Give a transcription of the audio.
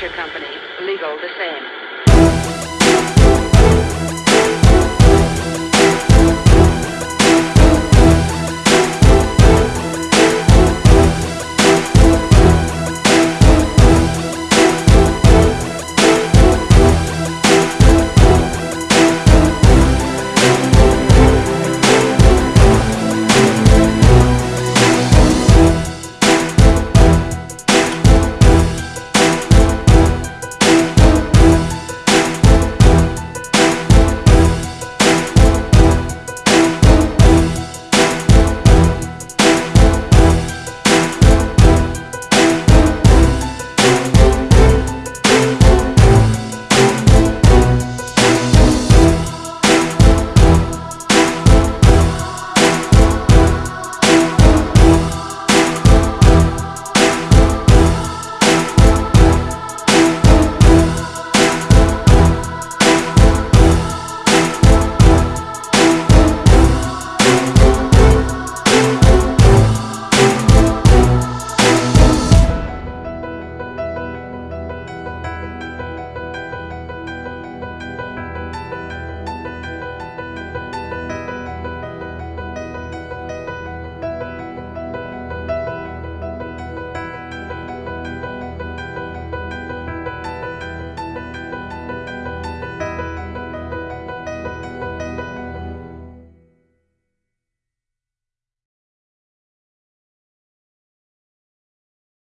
Venture Company, legal the same.